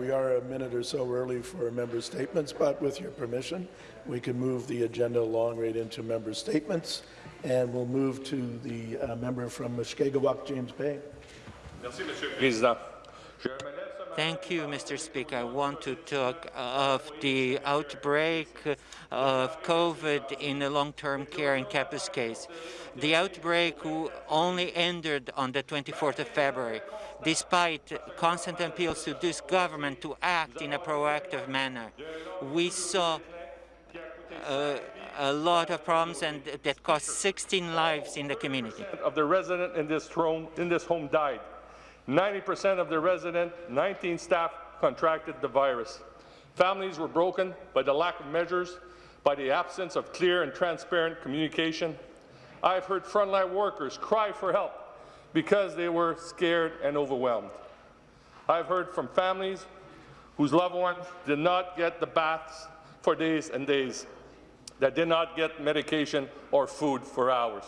we are a minute or so early for member statements, but with your permission, we can move the agenda along right into member statements, and we'll move to the uh, member from Mushkegowuk, James Bay. Merci, Monsieur le Président. Thank you, Mr. Speaker. I want to talk of the outbreak of COVID in the long-term care in Kapuskasing. The outbreak only ended on the 24th of February, despite constant appeals to this government to act in a proactive manner. We saw uh, a lot of problems and that cost 16 lives in the community. Of the resident in this home, in this home died. 90% of the resident, 19 staff contracted the virus. Families were broken by the lack of measures, by the absence of clear and transparent communication. I've heard frontline workers cry for help because they were scared and overwhelmed. I've heard from families whose loved ones did not get the baths for days and days, that did not get medication or food for hours.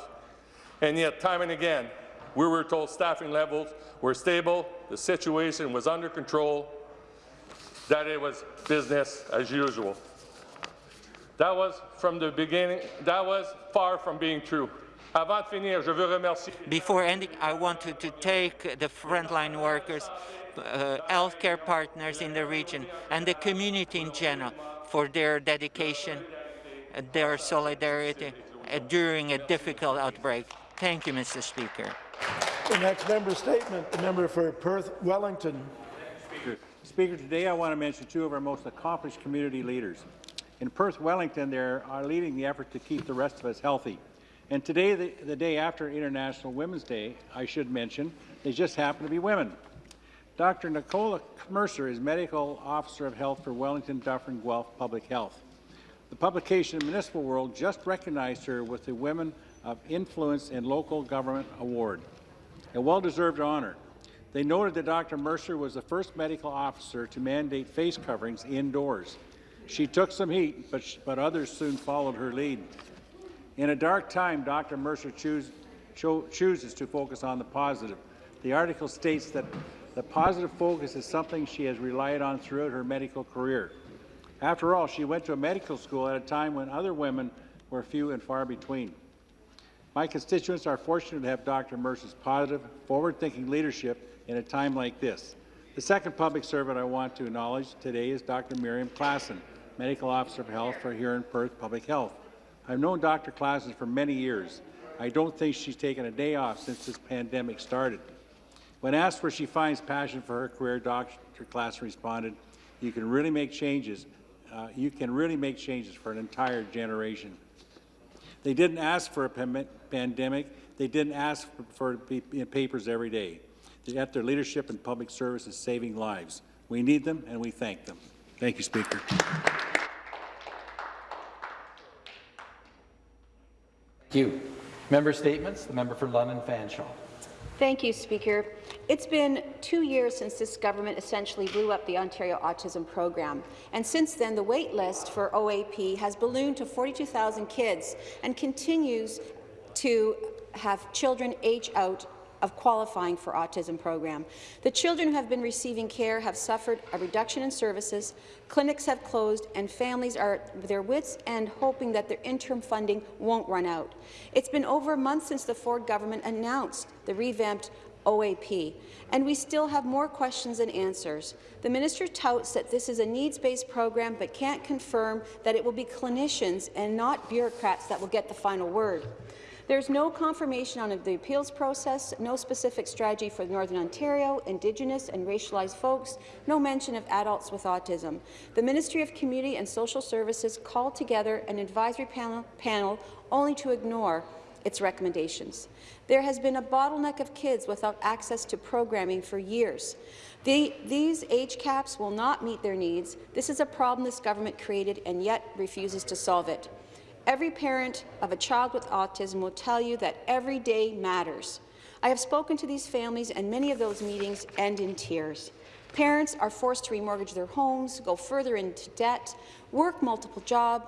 And yet, time and again, we were told staffing levels were stable, the situation was under control, that it was business as usual. That was from the beginning, that was far from being true. Before ending, I wanted to take the frontline workers, uh, healthcare partners in the region, and the community in general for their dedication, their solidarity uh, during a difficult outbreak. Thank you, Mr. Speaker. The next member statement, the member for Perth Wellington. Speaker. Speaker, today I want to mention two of our most accomplished community leaders. In Perth Wellington, they are leading the effort to keep the rest of us healthy. And today, the, the day after International Women's Day, I should mention, they just happen to be women. Dr. Nicola Mercer is Medical Officer of Health for Wellington Dufferin Guelph Public Health. The publication Municipal World just recognized her with the Women of Influence in Local Government Award, a well-deserved honor. They noted that Dr. Mercer was the first medical officer to mandate face coverings indoors. She took some heat, but, but others soon followed her lead. In a dark time, Dr. Mercer choose, cho chooses to focus on the positive. The article states that the positive focus is something she has relied on throughout her medical career. After all, she went to a medical school at a time when other women were few and far between. My constituents are fortunate to have Dr. Mercer's positive, forward-thinking leadership in a time like this. The second public servant I want to acknowledge today is Dr. Miriam Klassen, Medical Officer of Health for Huron Perth Public Health. I've known Dr. Klassen for many years. I don't think she's taken a day off since this pandemic started. When asked where she finds passion for her career, Dr. Klassen responded, you can really make changes. Uh, you can really make changes for an entire generation. They didn't ask for a pandemic. They didn't ask for, papers every day. Yet their leadership and public service is saving lives. We need them, and we thank them. Thank you, Speaker. Thank you. Member statements. The member for London Fanshawe. Thank you, Speaker. It's been two years since this government essentially blew up the Ontario Autism Program, and since then the wait list for OAP has ballooned to 42,000 kids and continues to have children age out of qualifying for autism program. The children who have been receiving care have suffered a reduction in services, clinics have closed, and families are at their wits' end hoping that their interim funding won't run out. It's been over a month since the Ford government announced the revamped OAP, and we still have more questions than answers. The minister touts that this is a needs-based program but can't confirm that it will be clinicians and not bureaucrats that will get the final word. There's no confirmation on the appeals process, no specific strategy for Northern Ontario, Indigenous and racialized folks, no mention of adults with autism. The Ministry of Community and Social Services called together an advisory panel, panel only to ignore its recommendations. There has been a bottleneck of kids without access to programming for years. The, these age caps will not meet their needs. This is a problem this government created and yet refuses to solve it. Every parent of a child with autism will tell you that every day matters. I have spoken to these families, and many of those meetings end in tears. Parents are forced to remortgage their homes, go further into debt, work multiple jobs,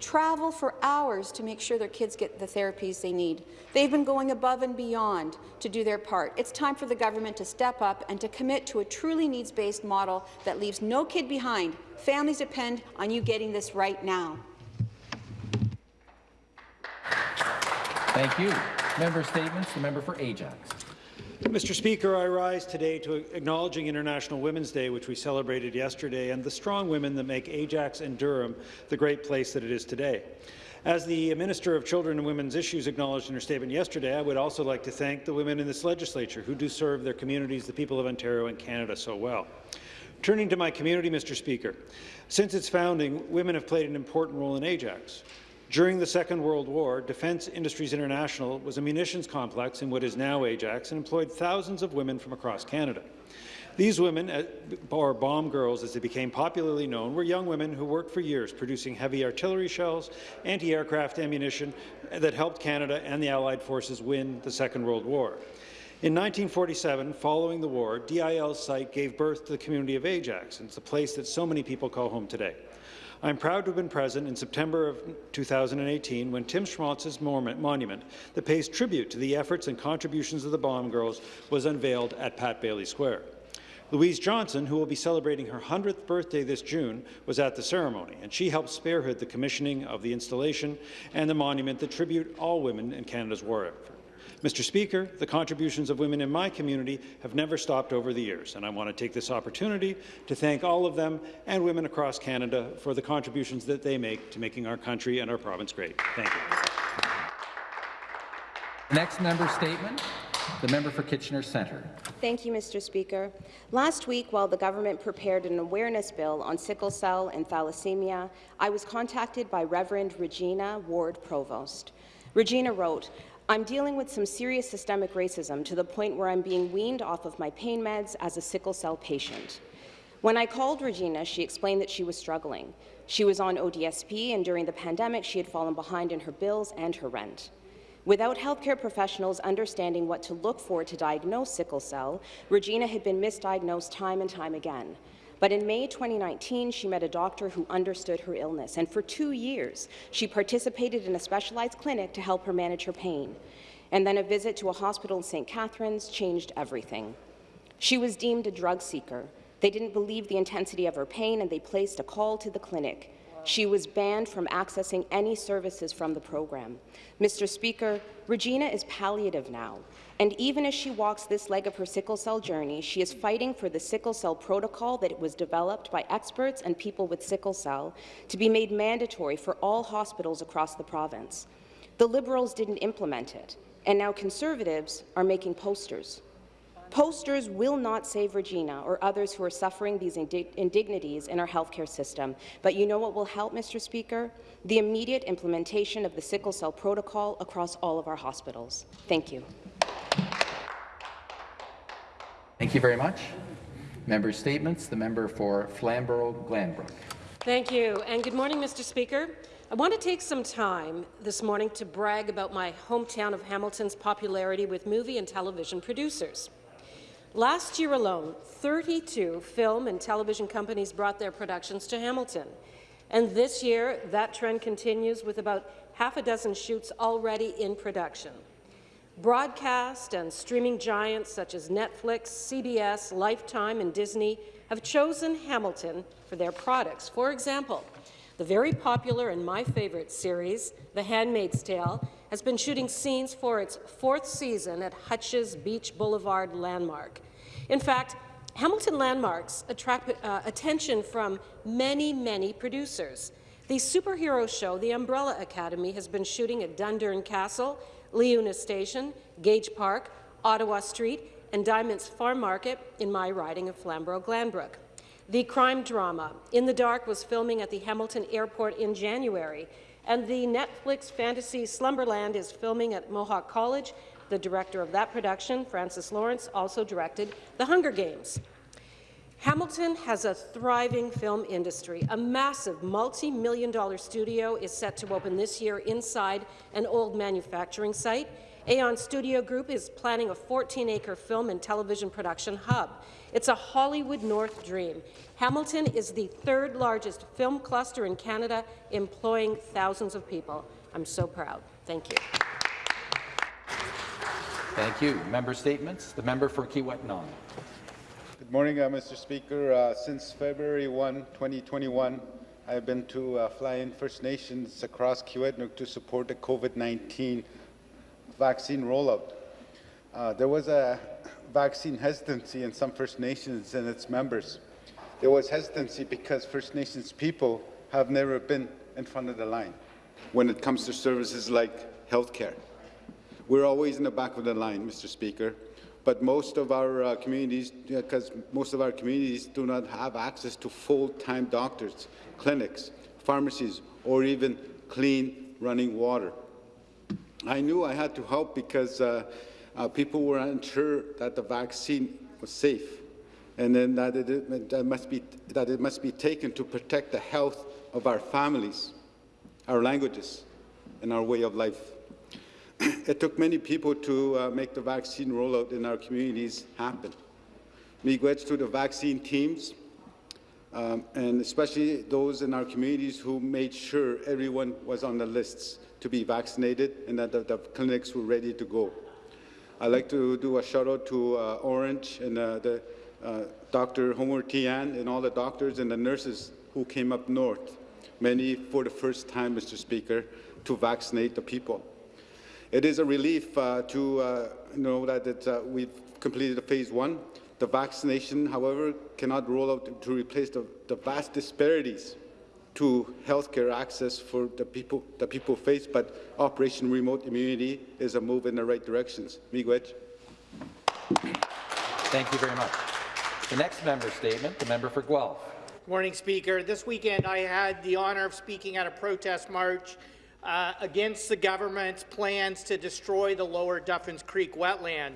travel for hours to make sure their kids get the therapies they need. They've been going above and beyond to do their part. It's time for the government to step up and to commit to a truly needs-based model that leaves no kid behind. Families depend on you getting this right now. Thank you. Member statements. The member for Ajax. Mr. Speaker, I rise today to acknowledging International Women's Day, which we celebrated yesterday, and the strong women that make Ajax and Durham the great place that it is today. As the Minister of Children and Women's Issues acknowledged in her statement yesterday, I would also like to thank the women in this legislature who do serve their communities, the people of Ontario and Canada, so well. Turning to my community, Mr. Speaker, since its founding, women have played an important role in Ajax. During the Second World War, Defence Industries International was a munitions complex in what is now Ajax and employed thousands of women from across Canada. These women, uh, or bomb girls as they became popularly known, were young women who worked for years producing heavy artillery shells, anti-aircraft ammunition that helped Canada and the Allied forces win the Second World War. In 1947, following the war, DIL's site gave birth to the community of Ajax, and it's a place that so many people call home today. I'm proud to have been present in September of 2018 when Tim Schmalz's monument that pays tribute to the efforts and contributions of the Bomb Girls was unveiled at Pat Bayly Square. Louise Johnson, who will be celebrating her 100th birthday this June, was at the ceremony, and she helped spearhead the commissioning of the installation and the monument that tribute all women in Canada's war effort. Mr. Speaker, the contributions of women in my community have never stopped over the years, and I want to take this opportunity to thank all of them and women across Canada for the contributions that they make to making our country and our province great. Thank you. Next member statement, the member for Kitchener Centre. Thank you, Mr. Speaker. Last week, while the government prepared an awareness bill on sickle cell and thalassemia, I was contacted by Reverend Regina Ward Provost. Regina wrote, I'm dealing with some serious systemic racism to the point where I'm being weaned off of my pain meds as a sickle cell patient. When I called Regina, she explained that she was struggling. She was on ODSP, and during the pandemic, she had fallen behind in her bills and her rent. Without healthcare professionals understanding what to look for to diagnose sickle cell, Regina had been misdiagnosed time and time again. But in May 2019, she met a doctor who understood her illness, and for two years, she participated in a specialized clinic to help her manage her pain. And then a visit to a hospital in St. Catharines changed everything. She was deemed a drug seeker. They didn't believe the intensity of her pain, and they placed a call to the clinic. She was banned from accessing any services from the program. Mr. Speaker, Regina is palliative now, and even as she walks this leg of her sickle cell journey, she is fighting for the sickle cell protocol that was developed by experts and people with sickle cell to be made mandatory for all hospitals across the province. The Liberals didn't implement it, and now Conservatives are making posters. Posters will not save Regina or others who are suffering these indignities in our healthcare system. But you know what will help, Mr. Speaker? The immediate implementation of the sickle cell protocol across all of our hospitals. Thank you. Thank you very much. Member statements. The member for Flamborough-Glanbrook. Thank you, and good morning, Mr. Speaker. I want to take some time this morning to brag about my hometown of Hamilton's popularity with movie and television producers. Last year alone, 32 film and television companies brought their productions to Hamilton. And this year, that trend continues with about half a dozen shoots already in production. Broadcast and streaming giants such as Netflix, CBS, Lifetime and Disney have chosen Hamilton for their products. For example, the very popular and my favourite series, The Handmaid's Tale, has been shooting scenes for its fourth season at Hutch's Beach Boulevard Landmark. In fact, Hamilton Landmarks attract uh, attention from many, many producers. The superhero show, The Umbrella Academy, has been shooting at Dundurn Castle, LIUNA Station, Gage Park, Ottawa Street, and Dyment's Farm Market in my riding of Flamborough-Glanbrook. The crime drama, In the Dark, was filming at the Hamilton Airport in January, and the Netflix fantasy Slumberland is filming at Mohawk College. The director of that production, Francis Lawrence, also directed The Hunger Games. Hamilton has a thriving film industry. A massive multi-million dollar studio is set to open this year inside an old manufacturing site, Aeon Studio Group is planning a 14-acre film and television production hub. It's a Hollywood North dream. Hamilton is the third largest film cluster in Canada, employing thousands of people. I'm so proud. Thank you. Thank you. Member statements. The member for Kiiwetinoong. Good morning, uh, Mr. Speaker. Uh, since February 1, 2021, I've been to uh, fly-in First Nations across Kiiwetinoong to support the COVID-19 vaccine rollout. Uh, there was a vaccine hesitancy in some First Nations and its members. There was hesitancy because First Nations people have never been in front of the line when it comes to services like health care. We're always in the back of the line, Mr. Speaker, but most of our uh, communities, because most of our communities do not have access to full-time doctors, clinics, pharmacies, or even clean running water. I knew I had to help because uh, uh, people were unsure that the vaccine was safe, and then that it, that must be that it must be taken to protect the health of our families, our languages, and our way of life. It took many people to uh, make the vaccine rollout in our communities happen. Miigwech to the vaccine teams, um, and especially those in our communities who made sure everyone was on the lists to be vaccinated and that the, the clinics were ready to go. I'd like to do a shout out to uh, Ornge and uh, the uh, Dr. Homer Tien and all the doctors and the nurses who came up north, many for the first time, Mr. Speaker, to vaccinate the people. It is a relief uh, to uh, know that it, uh, we've completed phase one. The vaccination, however, cannot roll out to replace the, the vast disparities to healthcare access for the people the people face, but Operation Remote Immunity is a move in the right directions. Miigwech. Thank you very much. The next member statement, the member for Guelph. Morning, Speaker. This weekend I had the honour of speaking at a protest march uh, against the government's plans to destroy the lower Duffins Creek wetland.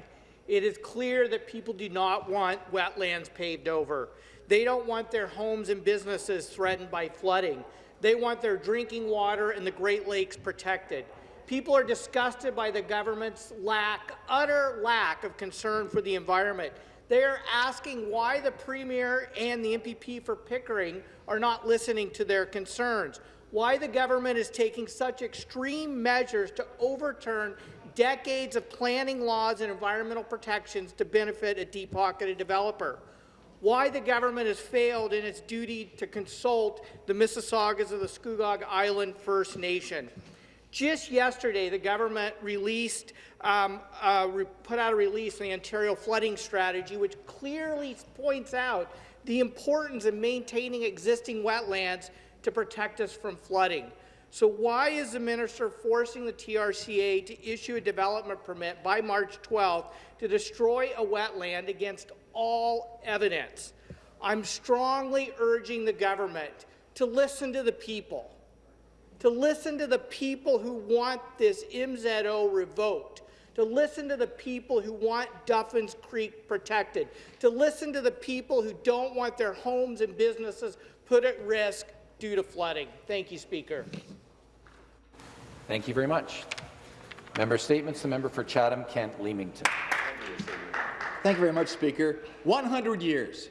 It is clear that people do not want wetlands paved over. They don't want their homes and businesses threatened by flooding. They want their drinking water and the Great Lakes protected. People are disgusted by the government's lack, utter lack of concern for the environment. They are asking why the Premier and the MPP for Pickering are not listening to their concerns why the government is taking such extreme measures to overturn decades of planning laws and environmental protections to benefit a deep-pocketed developer. Why the government has failed in its duty to consult the Mississaugas of the Scugog Island First Nation. Just yesterday, the government released, um, uh, put out a release on the Ontario flooding strategy, which clearly points out the importance of maintaining existing wetlands to protect us from flooding. So why is the minister forcing the TRCA to issue a development permit by March 12th to destroy a wetland against all evidence? I'm strongly urging the government to listen to the people, to listen to the people who want this MZO revoked, to listen to the people who want Duffins Creek protected, to listen to the people who don't want their homes and businesses put at risk due to flooding. Thank you, Speaker. Thank you very much. Member statements. The member for Chatham-Kent Leamington. Thank you very much, Speaker. 100 years.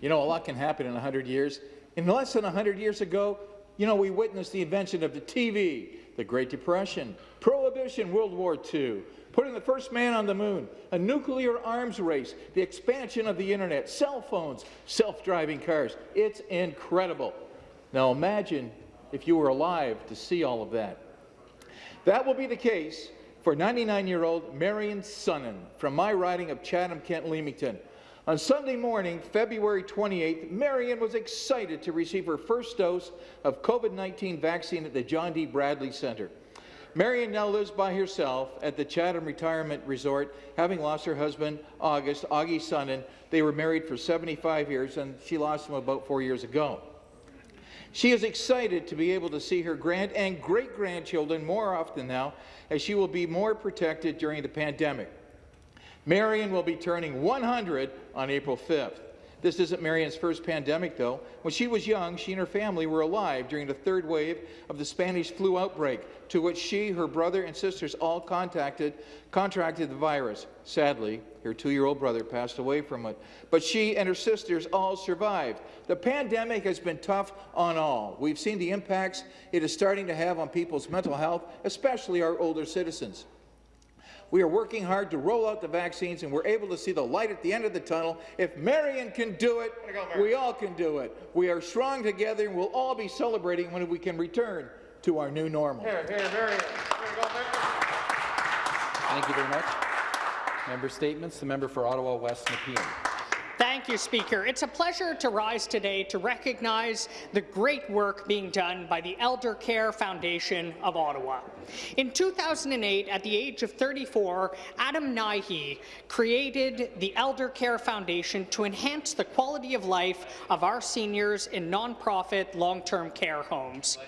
You know, a lot can happen in 100 years. In less than 100 years ago, you know, we witnessed the invention of the TV, the Great Depression, Prohibition, World War II, putting the first man on the moon, a nuclear arms race, the expansion of the internet, cell phones, self-driving cars. It's incredible. Now imagine if you were alive to see all of that. That will be the case for 99-year-old Marion Sunnan from my riding of Chatham-Kent-Leamington. On Sunday morning, February 28th, Marion was excited to receive her first dose of COVID-19 vaccine at the John D. Bradley Centre. Marion now lives by herself at the Chatham Retirement Resort, having lost her husband, August, Augie Sunnan. They were married for 75 years, and she lost him about four years ago. She is excited to be able to see her grand and great-grandchildren more often now, as she will be more protected during the pandemic. Marion will be turning 100 on April 5th. This isn't Marion's first pandemic, though. When she was young, she and her family were alive during the third wave of the Spanish flu outbreak, to which she, her brother, and sisters all contacted, contracted the virus. Sadly, her two-year-old brother passed away from it, but she and her sisters all survived. The pandemic has been tough on all. We've seen the impacts it is starting to have on people's mental health, especially our older citizens. We are working hard to roll out the vaccines, and we're able to see the light at the end of the tunnel. If Marion can do it, we all can do it. We are strong together, and we'll all be celebrating when we can return to our new normal. Here, here, Marion. Thank you very much. Member statements. The member for Ottawa West Nepean. Thank you, Speaker. It's a pleasure to rise today to recognize the great work being done by the Elder Care Foundation of Ottawa. In 2008, at the age of 34, Adam Naihi created the Elder Care Foundation to enhance the quality of life of our seniors in nonprofit long-term care homes.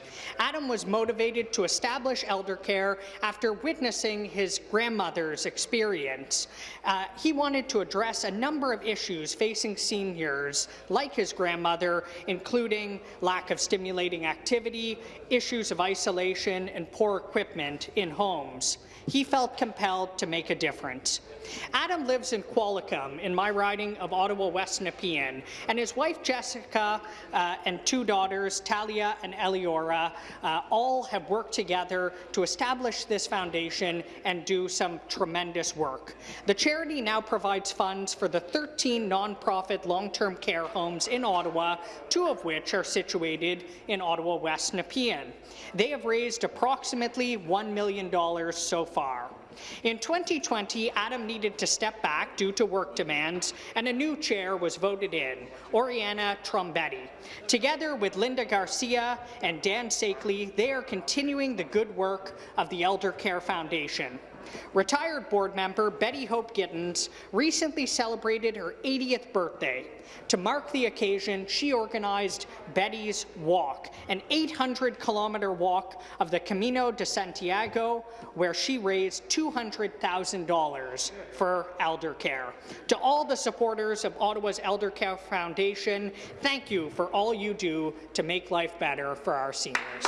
Adam was motivated to establish elder care after witnessing his grandmother's experience. Uh, he wanted to address a number of issues facing seniors, like his grandmother, including lack of stimulating activity, issues of isolation, and poor equipment in homes. He felt compelled to make a difference. Adam lives in Qualicum, in my riding of Ottawa West Nepean, and his wife Jessica uh, and two daughters, Talia and Eliora, uh, all have worked together to establish this foundation and do some tremendous work. The charity now provides funds for the 13 nonprofit long-term care homes in Ottawa, two of which are situated in Ottawa West Nepean. They have raised approximately $1 million so far. In 2020, Adam needed to step back due to work demands, and a new chair was voted in, Oriana Trombetti. Together with Linda Garcia and Dan Sakely, they are continuing the good work of the Elder Care Foundation. Retired board member Betty Hope Gittins recently celebrated her 80th birthday. To mark the occasion, she organized Betty's Walk, an 800-kilometre walk of the Camino de Santiago, where she raised $200,000 for elder care. To all the supporters of Ottawa's Elder Care Foundation, thank you for all you do to make life better for our seniors.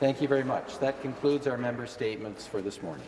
Thank you very much. That concludes our member statements for this morning.